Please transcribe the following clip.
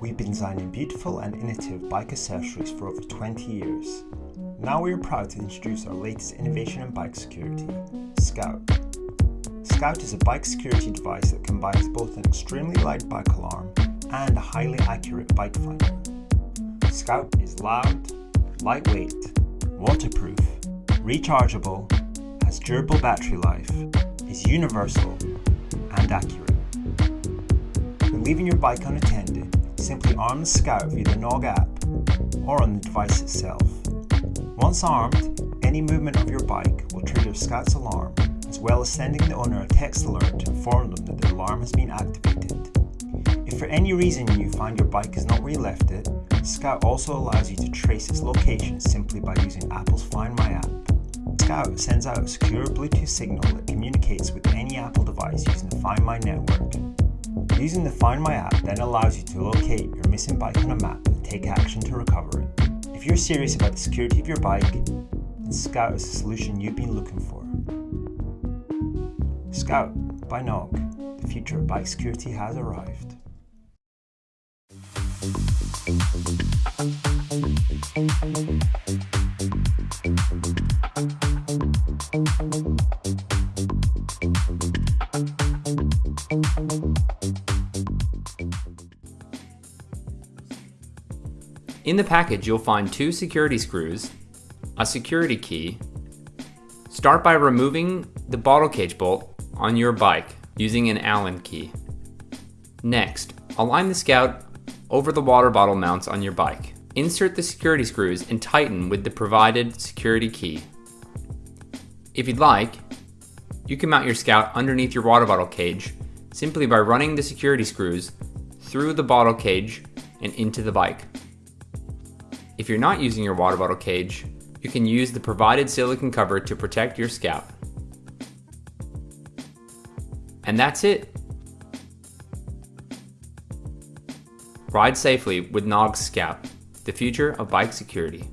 we've been designing beautiful and innovative bike accessories for over 20 years. Now we are proud to introduce our latest innovation in bike security, Scout. Scout is a bike security device that combines both an extremely light bike alarm and a highly accurate bike finder. Scout is loud, lightweight, waterproof, rechargeable, has durable battery life, is universal, and accurate. When leaving your bike unattended, simply arm the Scout via the Knog app or on the device itself. Once armed, any movement of your bike will trigger Scout's alarm, as well as sending the owner a text alert to inform them that the alarm has been activated. If for any reason you find your bike is not where you left it, Scout also allows you to trace its location simply by using Apple's Find My app. Scout sends out a secure Bluetooth signal that communicates with any Apple device using the Find My network. Using the Find My app then allows you to locate your missing bike on a map and take action to recover it. If you're serious about the security of your bike, Scout is the solution you've been looking for. Scout by Knog, the future of bike security has arrived. In the package, you'll find two security screws, a security key. Start by removing the bottle cage bolt on your bike using an Allen key. Next, align the Scout over the water bottle mounts on your bike. Insert the security screws and tighten with the provided security key. If you'd like, you can mount your Scout underneath your water bottle cage simply by running the security screws through the bottle cage and into the bike. If you're not using your water bottle cage, you can use the provided silicone cover to protect your Scout. And that's it. Ride safely with Knog's Scout, the future of bike security.